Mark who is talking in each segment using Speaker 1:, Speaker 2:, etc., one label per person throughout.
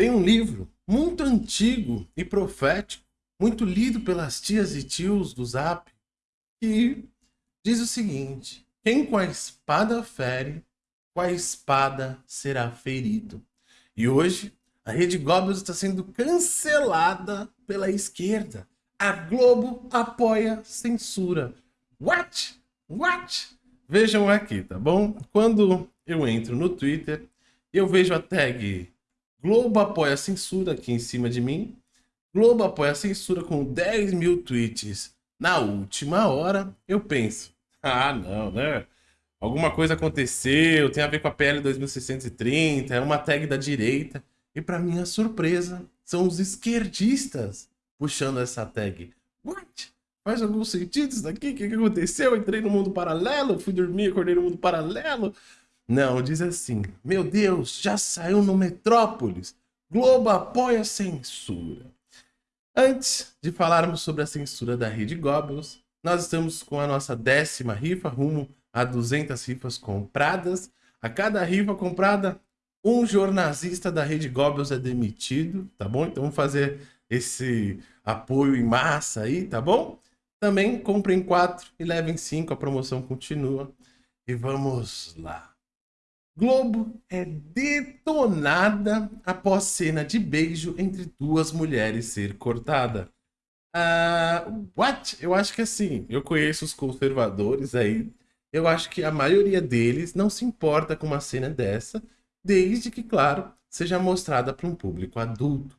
Speaker 1: Tem um livro muito antigo e profético, muito lido pelas tias e tios do Zap, que diz o seguinte: Quem com a espada fere, com a espada será ferido. E hoje, a Rede Goblins está sendo cancelada pela esquerda. A Globo apoia censura. What? What? Vejam aqui, tá bom? Quando eu entro no Twitter, eu vejo a tag Globo apoia censura aqui em cima de mim. Globo apoia censura com 10 mil tweets na última hora. Eu penso, ah, não, né? Alguma coisa aconteceu, tem a ver com a PL 2630, é uma tag da direita. E para minha surpresa, são os esquerdistas puxando essa tag. What? Faz algum sentido isso daqui? O que aconteceu? Entrei no mundo paralelo, fui dormir, acordei no mundo paralelo. Não, diz assim, meu Deus, já saiu no Metrópolis. Globo apoia a censura. Antes de falarmos sobre a censura da Rede Goblins, nós estamos com a nossa décima rifa, rumo a 200 rifas compradas. A cada rifa comprada, um jornalista da Rede Goblins é demitido, tá bom? Então vamos fazer esse apoio em massa aí, tá bom? Também comprem quatro e levem cinco, a promoção continua. E vamos lá. Globo é detonada após cena de beijo entre duas mulheres ser cortada. Uh, what? Eu acho que assim, eu conheço os conservadores aí. Eu acho que a maioria deles não se importa com uma cena dessa, desde que, claro, seja mostrada para um público adulto.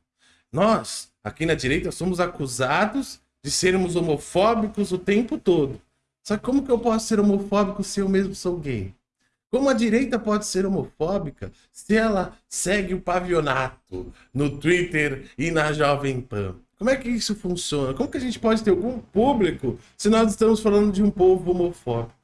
Speaker 1: Nós, aqui na direita, somos acusados de sermos homofóbicos o tempo todo. Só que como que eu posso ser homofóbico se eu mesmo sou gay? Como a direita pode ser homofóbica se ela segue o pavionato no Twitter e na Jovem Pan? Como é que isso funciona? Como que a gente pode ter algum público se nós estamos falando de um povo homofóbico?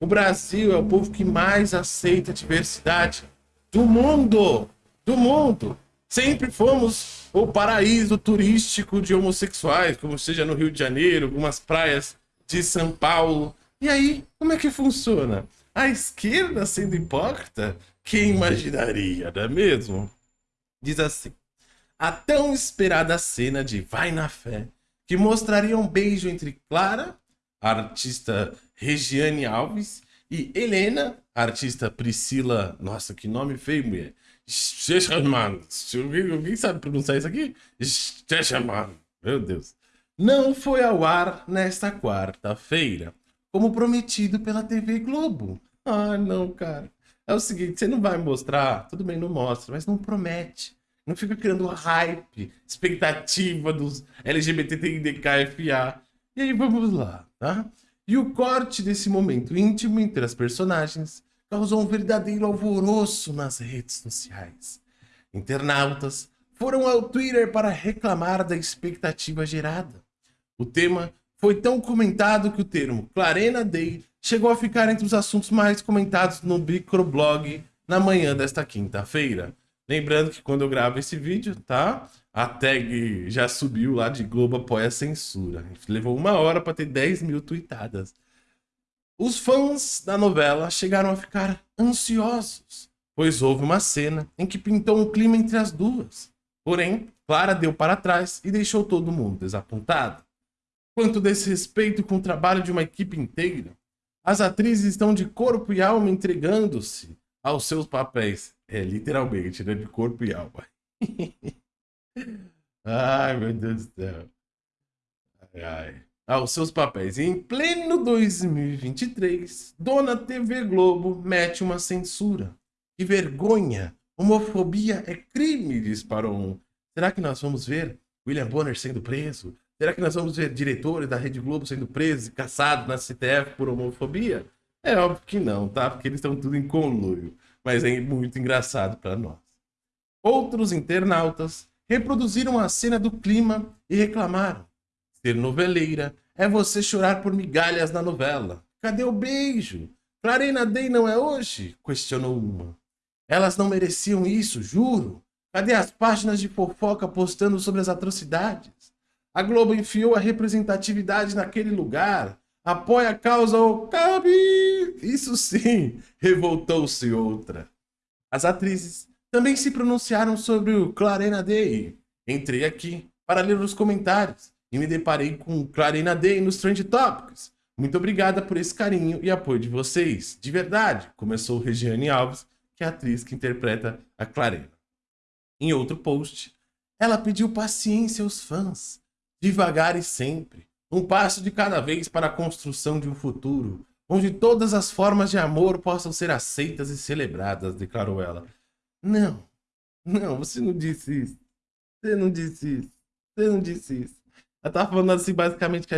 Speaker 1: O Brasil é o povo que mais aceita a diversidade do mundo. Do mundo. Sempre fomos o paraíso turístico de homossexuais, como seja no Rio de Janeiro, algumas praias de São Paulo. E aí, como é que funciona? A esquerda sendo hipócrita? Quem imaginaria, não é mesmo? Diz assim: a tão esperada cena de Vai na Fé, que mostraria um beijo entre Clara, artista Regiane Alves, e Helena, artista Priscila. Nossa, que nome feio, mulher. Stechaman. Alguém sabe pronunciar isso aqui? Stechaman. Meu Deus. Não foi ao ar nesta quarta-feira, como prometido pela TV Globo. Ah, não, cara. É o seguinte, você não vai mostrar, tudo bem, não mostra, mas não promete. Não fica criando hype, expectativa dos LGBTQIA. E aí vamos lá, tá? E o corte desse momento íntimo entre as personagens causou um verdadeiro alvoroço nas redes sociais. Internautas foram ao Twitter para reclamar da expectativa gerada. O tema foi tão comentado que o termo Clarena Day chegou a ficar entre os assuntos mais comentados no microblog na manhã desta quinta-feira. Lembrando que quando eu gravo esse vídeo, tá? A tag já subiu lá de Globo apoia a censura. Levou uma hora para ter 10 mil tweetadas. Os fãs da novela chegaram a ficar ansiosos, pois houve uma cena em que pintou um clima entre as duas. Porém, Clara deu para trás e deixou todo mundo desapontado. Quanto desrespeito com o trabalho de uma equipe inteira, as atrizes estão de corpo e alma entregando-se aos seus papéis. É, literalmente, né? De corpo e alma. ai, meu Deus do céu. Ai, ai aos seus papéis. em pleno 2023, Dona TV Globo mete uma censura. Que vergonha! Homofobia é crime, disparou um. Será que nós vamos ver William Bonner sendo preso? Será que nós vamos ver diretores da Rede Globo sendo presos e caçados na CTF por homofobia? É óbvio que não, tá? Porque eles estão tudo em conluio. Mas é muito engraçado para nós. Outros internautas reproduziram a cena do clima e reclamaram. Ser noveleira é você chorar por migalhas na novela. Cadê o beijo? Clarena Day não é hoje? Questionou uma. Elas não mereciam isso, juro. Cadê as páginas de fofoca postando sobre as atrocidades? A Globo enfiou a representatividade naquele lugar. Apoia a causa ou cabe. Isso sim, revoltou-se outra. As atrizes também se pronunciaram sobre o Clarena Day. Entrei aqui para ler os comentários e me deparei com Clarena Day nos Trend Topics. Muito obrigada por esse carinho e apoio de vocês. De verdade, começou Regiane Alves, que é a atriz que interpreta a Clarena. Em outro post, ela pediu paciência aos fãs, devagar e sempre, um passo de cada vez para a construção de um futuro, onde todas as formas de amor possam ser aceitas e celebradas, declarou ela. Não, não, você não disse isso. Você não disse isso. Você não disse isso. Ela tava falando assim, basicamente, que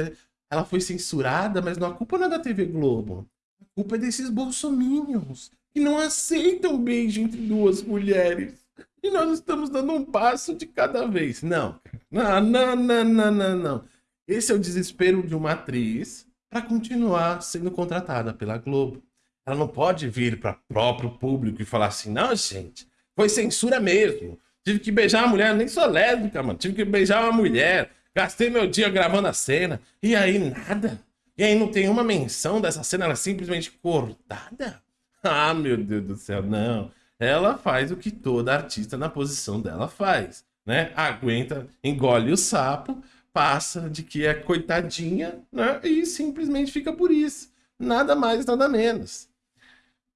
Speaker 1: ela foi censurada, mas não, a culpa não é da TV Globo. A culpa é desses bolsominions que não aceitam beijo entre duas mulheres. E nós estamos dando um passo de cada vez. Não, não, não, não, não, não, não. Esse é o desespero de uma atriz para continuar sendo contratada pela Globo. Ela não pode vir para próprio público e falar assim, não, gente, foi censura mesmo. Tive que beijar uma mulher, nem sou lésbica, mano. Tive que beijar uma mulher. Gastei meu dia gravando a cena. E aí, nada. E aí não tem uma menção dessa cena, ela é simplesmente cortada? Ah, meu Deus do céu, não. Ela faz o que toda artista na posição dela faz, né? Aguenta, engole o sapo, passa de que é coitadinha, né? E simplesmente fica por isso. Nada mais, nada menos.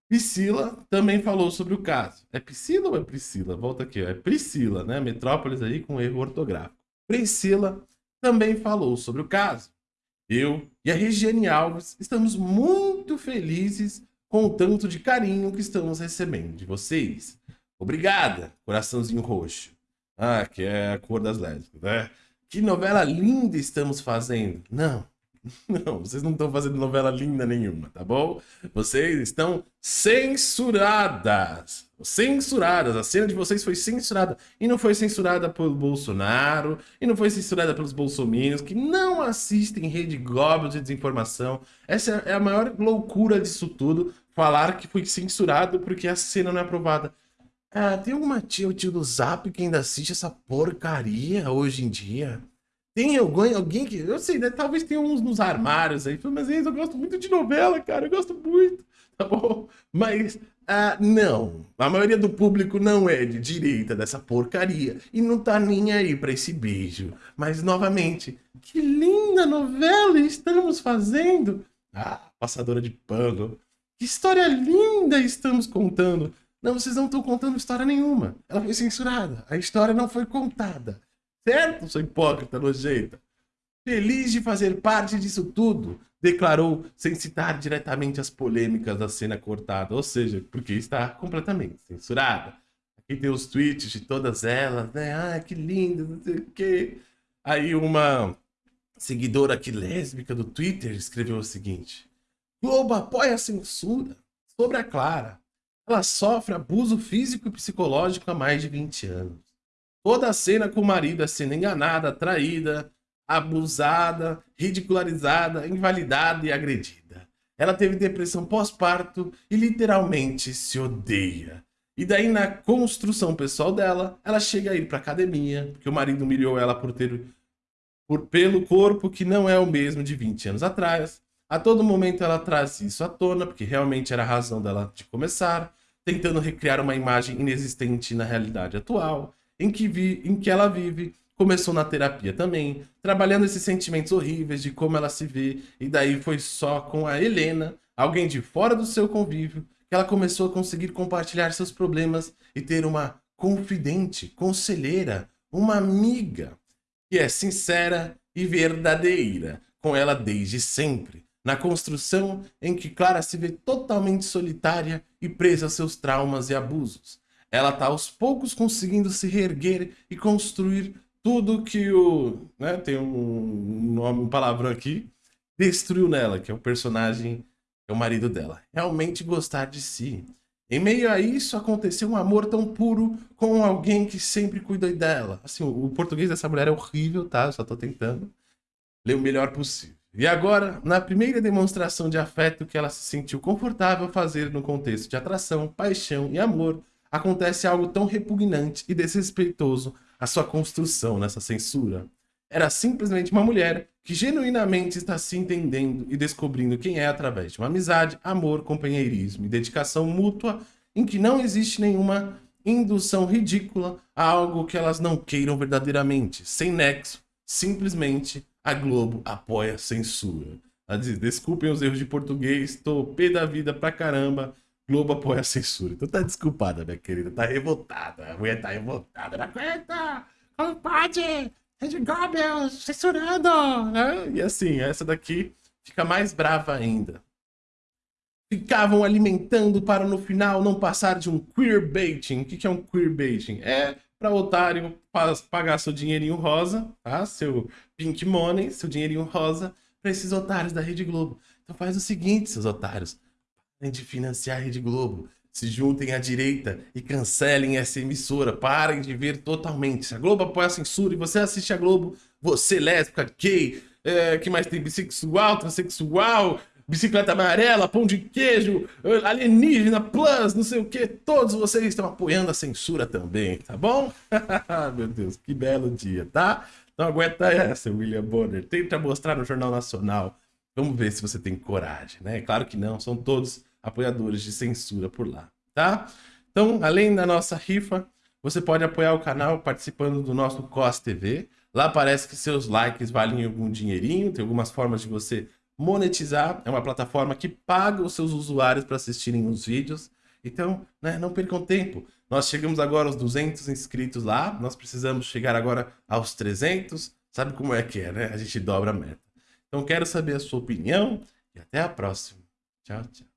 Speaker 1: Priscila também falou sobre o caso. É Priscila ou é Priscila? Volta aqui, ó. é Priscila, né? Metrópolis aí com erro ortográfico. Priscila também falou sobre o caso. Eu e a Regiane Alves estamos muito felizes com o tanto de carinho que estamos recebendo de vocês. Obrigada, coraçãozinho roxo. Ah, que é a cor das lésbicas, né? Que novela linda estamos fazendo. Não, Não, vocês não estão fazendo novela linda nenhuma, tá bom? Vocês estão censuradas. Censuradas. A cena de vocês foi censurada. E não foi censurada pelo Bolsonaro. E não foi censurada pelos bolsominions que não assistem Rede Globo de desinformação. Essa é a maior loucura disso tudo. Falar que foi censurado porque a cena não é aprovada. Ah, tem alguma tia ou tio do Zap que ainda assiste essa porcaria hoje em dia? Tem alguém, alguém que. Eu sei, né? Talvez tenha uns nos armários aí. Mas eu gosto muito de novela, cara. Eu gosto muito. Tá bom? Mas. Ah, não. A maioria do público não é de direita dessa porcaria. E não tá nem aí pra esse beijo. Mas, novamente, que linda novela estamos fazendo. Ah, passadora de pano. Que história linda estamos contando. Não, vocês não estão contando história nenhuma. Ela foi censurada. A história não foi contada. Certo, sou hipócrita, nojenta? Feliz de fazer parte disso tudo, declarou sem citar diretamente as polêmicas da cena cortada, ou seja, porque está completamente censurada. Aqui tem os tweets de todas elas, né? Ah, que lindo, não sei o quê. Aí uma seguidora aqui lésbica do Twitter escreveu o seguinte: Globo apoia a censura sobre a Clara. Ela sofre abuso físico e psicológico há mais de 20 anos. Toda a cena com o marido é sendo enganada, traída, abusada, ridicularizada, invalidada e agredida. Ela teve depressão pós-parto e literalmente se odeia. E daí na construção pessoal dela, ela chega a ir para academia, porque o marido humilhou ela por ter por, pelo corpo que não é o mesmo de 20 anos atrás. A todo momento ela traz isso à tona, porque realmente era a razão dela de começar, tentando recriar uma imagem inexistente na realidade atual em que, vi, em que ela vive, começou na terapia também, trabalhando esses sentimentos horríveis de como ela se vê, e daí foi só com a Helena, alguém de fora do seu convívio, que ela começou a conseguir compartilhar seus problemas e ter uma confidente, conselheira, uma amiga, que é sincera e verdadeira com ela desde sempre, na construção em que Clara se vê totalmente solitária e presa a seus traumas e abusos ela tá aos poucos conseguindo se reerguer e construir tudo que o. Né, tem um nome, um palavrão aqui, destruiu nela, que é o personagem, é o marido dela. Realmente gostar de si. Em meio a isso, aconteceu um amor tão puro com alguém que sempre cuidou dela. Assim, o português dessa mulher é horrível, tá? Eu só tô tentando ler o melhor possível. E agora, na primeira demonstração de afeto que ela se sentiu confortável fazer no contexto de atração, paixão e amor, acontece algo tão repugnante e desrespeitoso à sua construção nessa censura. Era simplesmente uma mulher que genuinamente está se entendendo e descobrindo quem é através de uma amizade, amor, companheirismo e dedicação mútua em que não existe nenhuma indução ridícula a algo que elas não queiram verdadeiramente, sem nexo, simplesmente a Globo apoia a censura. Desculpem os erros de português, tô pé da vida pra caramba. Globo apoia a censura. Então tá desculpada, minha querida. Tá revoltada. A mulher tá revoltada. Não aguenta! Como pode? Rede Goebbels censurando! Né? E assim, essa daqui fica mais brava ainda. Ficavam alimentando para no final não passar de um queerbaiting. O que é um queerbaiting? É para otário pagar seu dinheirinho rosa, tá? Seu pink money, seu dinheirinho rosa para esses otários da Rede Globo. Então faz o seguinte, seus otários. Parem de financiar a Rede Globo. Se juntem à direita e cancelem essa emissora. Parem de ver totalmente. Se a Globo apoia a censura e você assiste a Globo, você lésbica, gay, é, que mais tem bissexual, transexual, bicicleta amarela, pão de queijo, alienígena, plus, não sei o que, todos vocês estão apoiando a censura também, tá bom? Meu Deus, que belo dia, tá? Não aguenta essa, William Bonner. Tenta mostrar no Jornal Nacional. Vamos ver se você tem coragem, né? Claro que não, são todos apoiadores de censura por lá, tá? Então, além da nossa rifa, você pode apoiar o canal participando do nosso COS TV. Lá parece que seus likes valem algum dinheirinho, tem algumas formas de você monetizar. É uma plataforma que paga os seus usuários para assistirem os vídeos. Então, né, não percam tempo. Nós chegamos agora aos 200 inscritos lá, nós precisamos chegar agora aos 300. Sabe como é que é, né? A gente dobra a meta. Então quero saber a sua opinião e até a próxima. Tchau, tchau.